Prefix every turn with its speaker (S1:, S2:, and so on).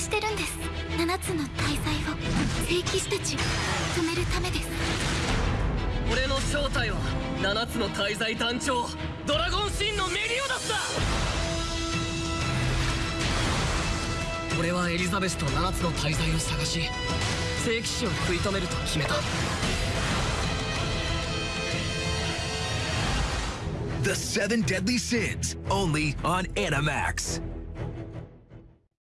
S1: してるんです。7つの大罪を聖騎士たちを止めるためです。
S2: 俺の正体は7つの大罪団長ドラゴンシーンのメリオダスだ。俺はエリザベスと7つの大罪を探し聖騎士を食い止めると決めた。
S3: The Seven Deadly Sins, only on Animax.